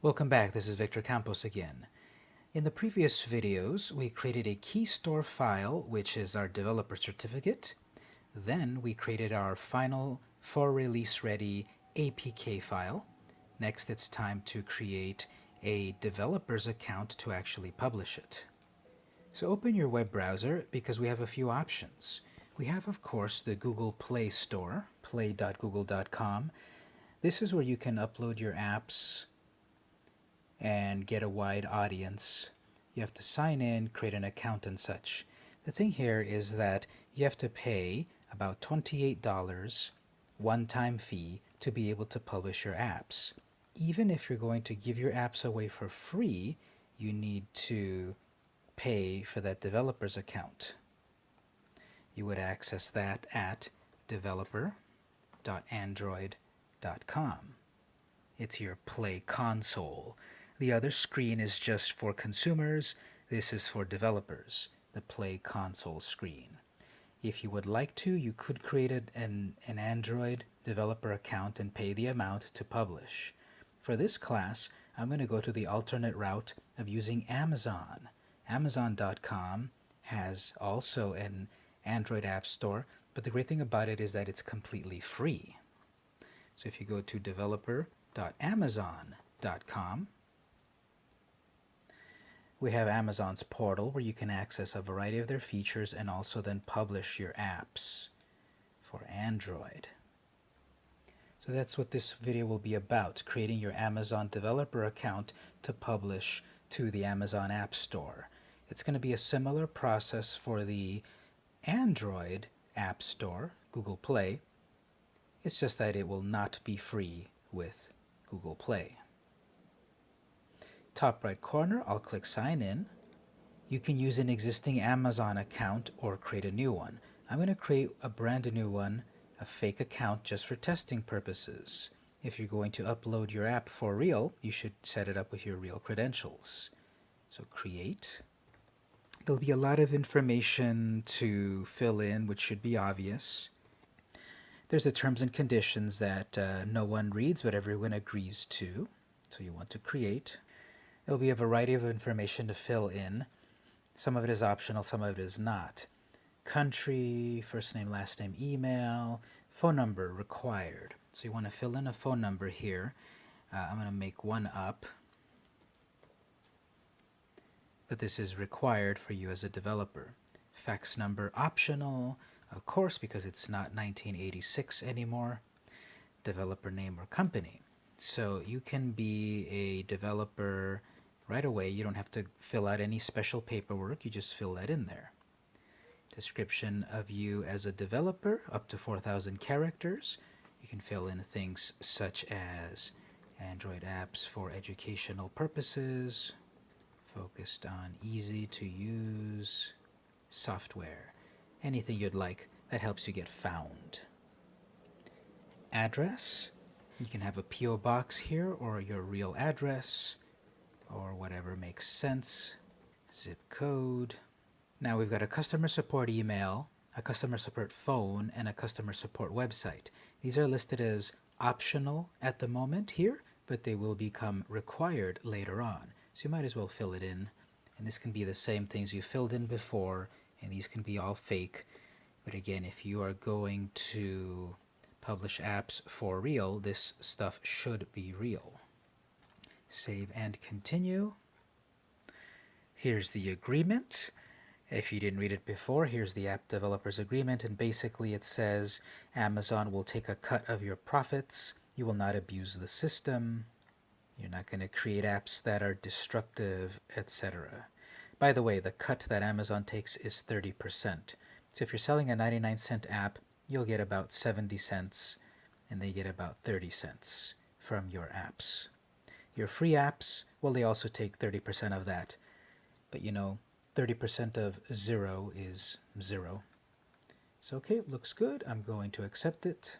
Welcome back, this is Victor Campos again. In the previous videos, we created a key store file, which is our developer certificate. Then we created our final for release ready APK file. Next, it's time to create a developer's account to actually publish it. So open your web browser because we have a few options. We have, of course, the Google Play Store, play.google.com. This is where you can upload your apps and get a wide audience. You have to sign in, create an account and such. The thing here is that you have to pay about $28 one-time fee to be able to publish your apps. Even if you're going to give your apps away for free, you need to pay for that developer's account. You would access that at developer.android.com. It's your Play console. The other screen is just for consumers. This is for developers, the Play console screen. If you would like to, you could create an, an Android developer account and pay the amount to publish. For this class, I'm going to go to the alternate route of using Amazon. Amazon.com has also an Android app store, but the great thing about it is that it's completely free. So if you go to developer.amazon.com, we have Amazon's portal where you can access a variety of their features and also then publish your apps for Android. So that's what this video will be about, creating your Amazon developer account to publish to the Amazon App Store. It's going to be a similar process for the Android App Store, Google Play. It's just that it will not be free with Google Play top right corner, I'll click Sign In. You can use an existing Amazon account or create a new one. I'm going to create a brand new one, a fake account just for testing purposes. If you're going to upload your app for real, you should set it up with your real credentials. So create. There'll be a lot of information to fill in, which should be obvious. There's the terms and conditions that uh, no one reads, but everyone agrees to. So you want to create. There will be a variety of information to fill in. Some of it is optional, some of it is not. Country, first name, last name, email, phone number required. So you want to fill in a phone number here. Uh, I'm going to make one up. But this is required for you as a developer. Fax number optional, of course, because it's not 1986 anymore. Developer name or company. So you can be a developer right away. You don't have to fill out any special paperwork. You just fill that in there. Description of you as a developer, up to 4,000 characters. You can fill in things such as Android apps for educational purposes, focused on easy to use software, anything you'd like that helps you get found. Address, you can have a P.O. box here or your real address or whatever makes sense. Zip code. Now we've got a customer support email, a customer support phone, and a customer support website. These are listed as optional at the moment here, but they will become required later on. So you might as well fill it in. And this can be the same things you filled in before, and these can be all fake. But again, if you are going to publish apps for real, this stuff should be real. Save and continue. Here's the agreement. If you didn't read it before, here's the app developer's agreement, and basically it says Amazon will take a cut of your profits, you will not abuse the system, you're not going to create apps that are destructive, etc. By the way, the cut that Amazon takes is 30%. So if you're selling a 99 cent app, you'll get about 70 cents, and they get about 30 cents from your apps. Your free apps, well, they also take 30% of that. But you know, 30% of zero is zero. So okay, looks good. I'm going to accept it.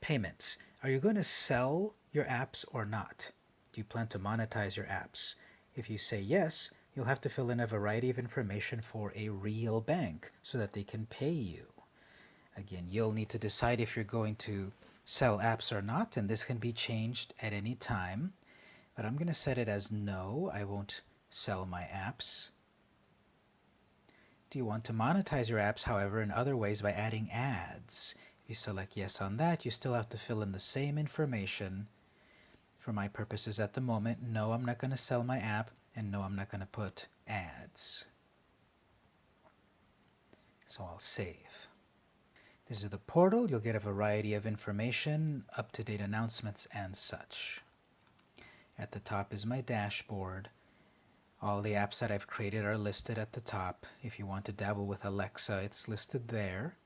Payments. Are you going to sell your apps or not? Do you plan to monetize your apps? If you say yes, you'll have to fill in a variety of information for a real bank so that they can pay you. Again, you'll need to decide if you're going to sell apps or not, and this can be changed at any time. But I'm going to set it as no. I won't sell my apps. Do you want to monetize your apps, however, in other ways by adding ads? If you select yes on that, you still have to fill in the same information. For my purposes at the moment, no, I'm not going to sell my app, and no, I'm not going to put ads. So I'll save. This is the portal. You'll get a variety of information, up-to-date announcements, and such. At the top is my dashboard. All the apps that I've created are listed at the top. If you want to dabble with Alexa, it's listed there.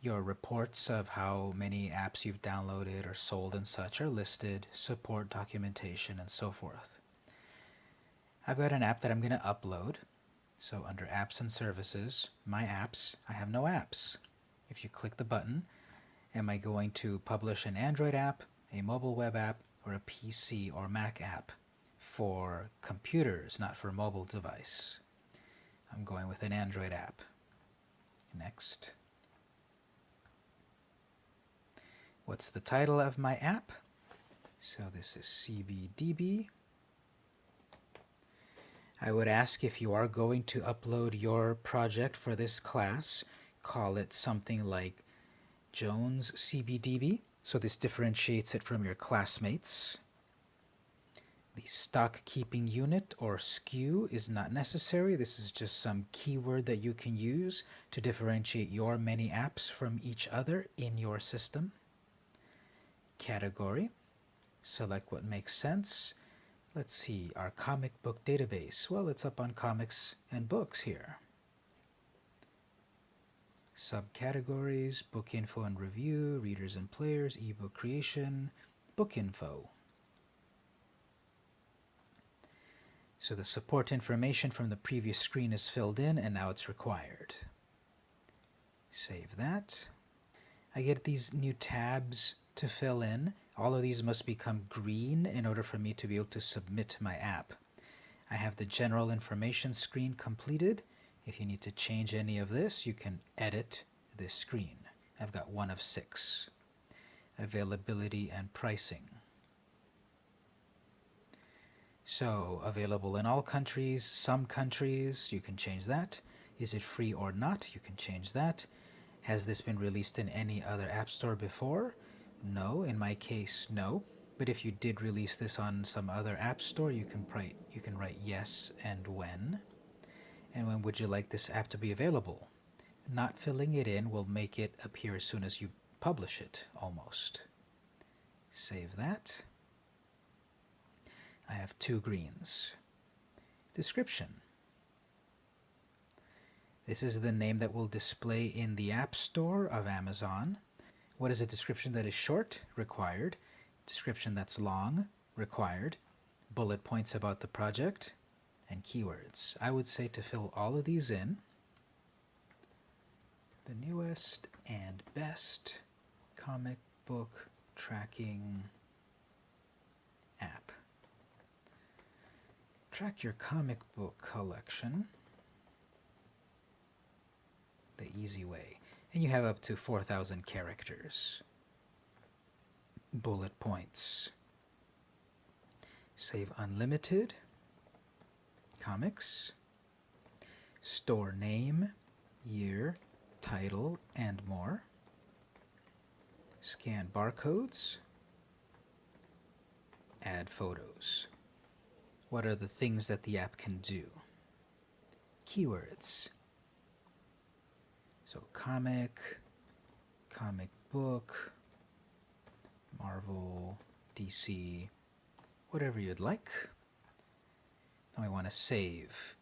Your reports of how many apps you've downloaded or sold and such are listed, support documentation, and so forth. I've got an app that I'm going to upload. So under Apps and Services, My Apps, I have no apps. If you click the button, am I going to publish an Android app, a mobile web app, or a PC or Mac app? for computers, not for a mobile device. I'm going with an Android app. Next. What's the title of my app? So this is CBDB. I would ask if you are going to upload your project for this class, call it something like Jones CBDB. So this differentiates it from your classmates. The stock keeping unit or SKU is not necessary. This is just some keyword that you can use to differentiate your many apps from each other in your system. Category. Select what makes sense. Let's see, our comic book database. Well, it's up on comics and books here. Subcategories, book info and review, readers and players, ebook creation, book info. So the support information from the previous screen is filled in and now it's required. Save that. I get these new tabs to fill in. All of these must become green in order for me to be able to submit my app. I have the general information screen completed. If you need to change any of this, you can edit this screen. I've got one of six. Availability and pricing. So available in all countries, some countries, you can change that. Is it free or not? You can change that. Has this been released in any other app store before? No, in my case, no. But if you did release this on some other app store, you can write, you can write yes and when. And when would you like this app to be available? Not filling it in will make it appear as soon as you publish it, almost. Save that. I have two greens. Description. This is the name that will display in the App Store of Amazon. What is a description that is short? Required. Description that's long? Required. Bullet points about the project and keywords. I would say to fill all of these in. The newest and best comic book tracking app. Track your comic book collection the easy way. And you have up to 4,000 characters. Bullet points. Save unlimited. Comics. Store name, year, title, and more. Scan barcodes. Add photos. What are the things that the app can do? Keywords. So comic, comic book, Marvel, DC, whatever you'd like. We want to save.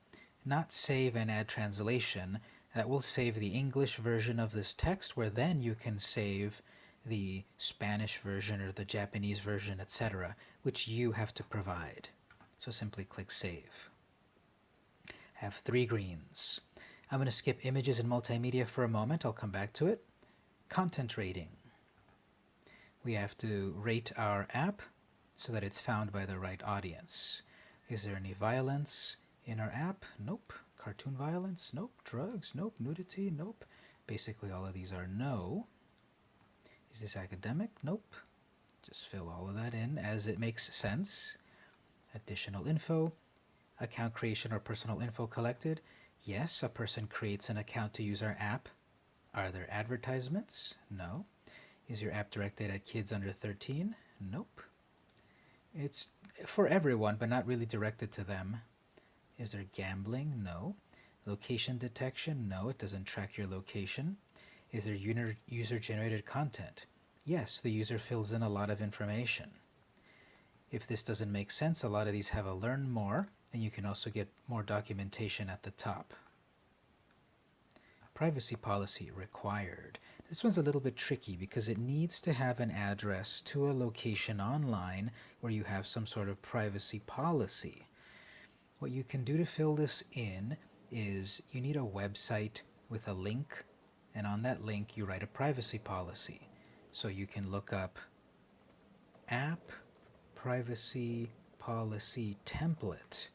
Not save and add translation. That will save the English version of this text where then you can save the Spanish version or the Japanese version, etc., which you have to provide. So simply click Save. I have three greens. I'm going to skip images and multimedia for a moment. I'll come back to it. Content rating. We have to rate our app so that it's found by the right audience. Is there any violence in our app? Nope. Cartoon violence? Nope. Drugs? Nope. Nudity? Nope. Basically all of these are no. Is this academic? Nope. Just fill all of that in as it makes sense. Additional info, account creation or personal info collected. Yes, a person creates an account to use our app. Are there advertisements? No. Is your app directed at kids under 13? Nope. It's for everyone, but not really directed to them. Is there gambling? No. Location detection? No, it doesn't track your location. Is there user-generated content? Yes, the user fills in a lot of information. If this doesn't make sense, a lot of these have a learn more, and you can also get more documentation at the top. Privacy policy required. This one's a little bit tricky because it needs to have an address to a location online where you have some sort of privacy policy. What you can do to fill this in is you need a website with a link and on that link you write a privacy policy. So you can look up app privacy policy template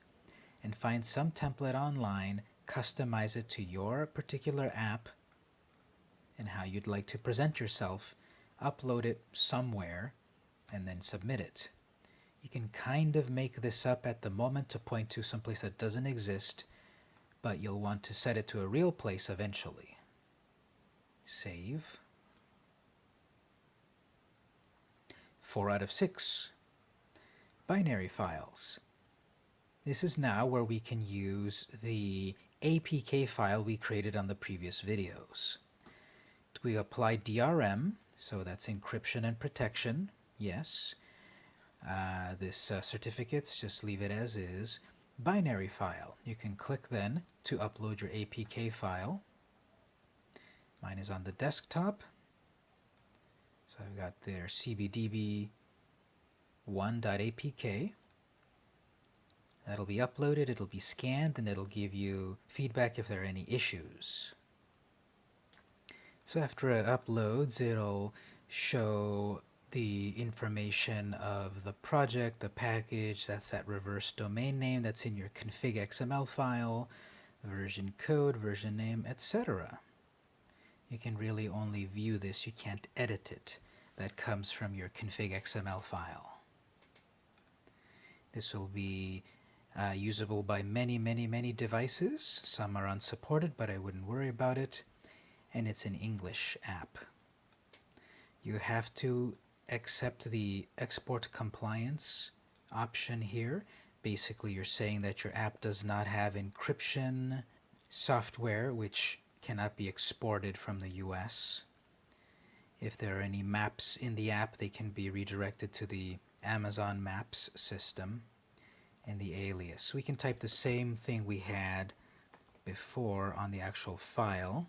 and find some template online, customize it to your particular app and how you'd like to present yourself, upload it somewhere, and then submit it. You can kind of make this up at the moment to point to some place that doesn't exist, but you'll want to set it to a real place eventually. Save. 4 out of 6. Binary files. This is now where we can use the APK file we created on the previous videos. We apply DRM, so that's encryption and protection, yes. Uh, this uh, certificates, just leave it as is. Binary file, you can click then to upload your APK file. Mine is on the desktop. So I've got their cbdb 1.apk. That'll be uploaded, it'll be scanned, and it'll give you feedback if there are any issues. So after it uploads, it'll show the information of the project, the package, that's that reverse domain name that's in your config XML file, version code, version name, etc. You can really only view this, you can't edit it. That comes from your config XML file. This will be uh, usable by many, many, many devices. Some are unsupported, but I wouldn't worry about it and it's an English app. You have to accept the export compliance option here. Basically, you're saying that your app does not have encryption software, which cannot be exported from the US. If there are any maps in the app, they can be redirected to the Amazon Maps system and the alias. We can type the same thing we had before on the actual file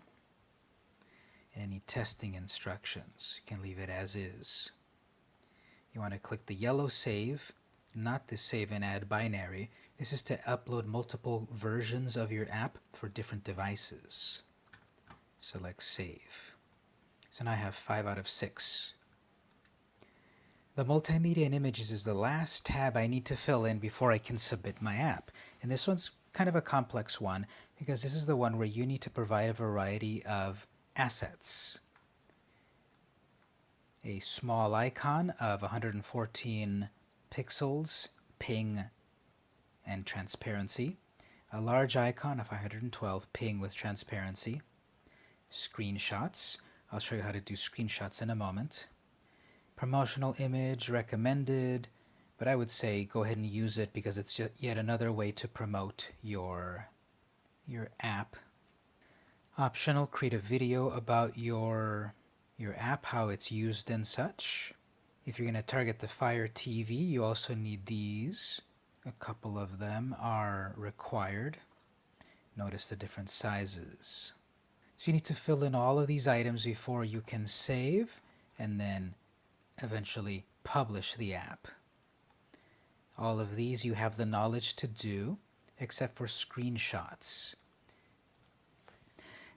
any testing instructions. You can leave it as is. You want to click the yellow save, not the save and add binary. This is to upload multiple versions of your app for different devices. Select save. So now I have 5 out of 6. The multimedia and images is the last tab I need to fill in before I can submit my app. And this one's kind of a complex one because this is the one where you need to provide a variety of assets. A small icon of 114 pixels, ping and transparency. A large icon of 112 ping with transparency. Screenshots. I'll show you how to do screenshots in a moment. Promotional image recommended, but I would say go ahead and use it because it's yet another way to promote your, your app Optional, create a video about your, your app, how it's used and such. If you're going to target the Fire TV, you also need these. A couple of them are required. Notice the different sizes. So you need to fill in all of these items before you can save and then eventually publish the app. All of these you have the knowledge to do except for screenshots.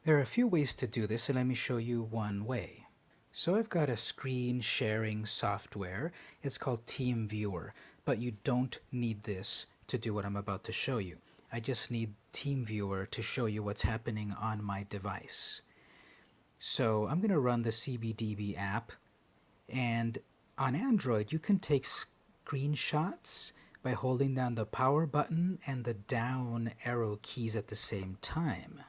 There are a few ways to do this, and let me show you one way. So I've got a screen sharing software. It's called TeamViewer, but you don't need this to do what I'm about to show you. I just need TeamViewer to show you what's happening on my device. So I'm going to run the CBDB app, and on Android you can take screenshots by holding down the power button and the down arrow keys at the same time.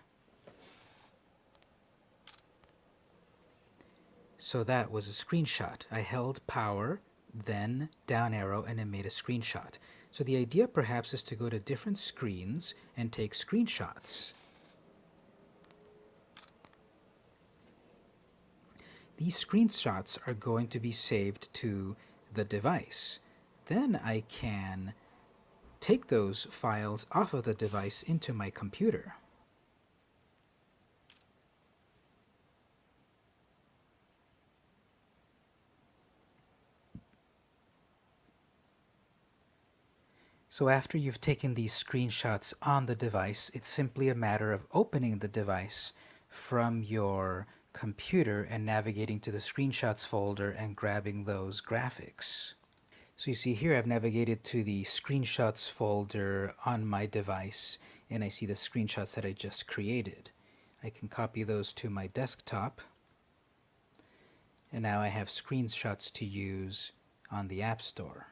So that was a screenshot. I held power, then down arrow, and it made a screenshot. So the idea perhaps is to go to different screens and take screenshots. These screenshots are going to be saved to the device. Then I can take those files off of the device into my computer. So after you've taken these screenshots on the device, it's simply a matter of opening the device from your computer and navigating to the screenshots folder and grabbing those graphics. So you see here I've navigated to the screenshots folder on my device and I see the screenshots that I just created. I can copy those to my desktop and now I have screenshots to use on the App Store.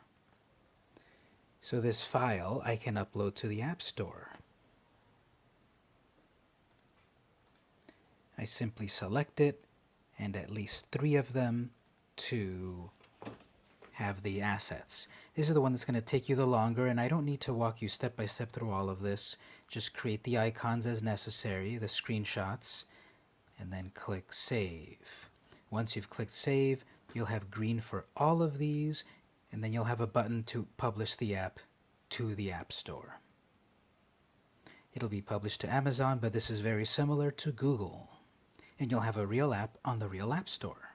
So this file I can upload to the App Store. I simply select it and at least three of them to have the assets. This is the one that's going to take you the longer and I don't need to walk you step by step through all of this. Just create the icons as necessary, the screenshots, and then click Save. Once you've clicked Save, you'll have green for all of these and then you'll have a button to publish the app to the App Store. It'll be published to Amazon, but this is very similar to Google. And you'll have a real app on the real App Store.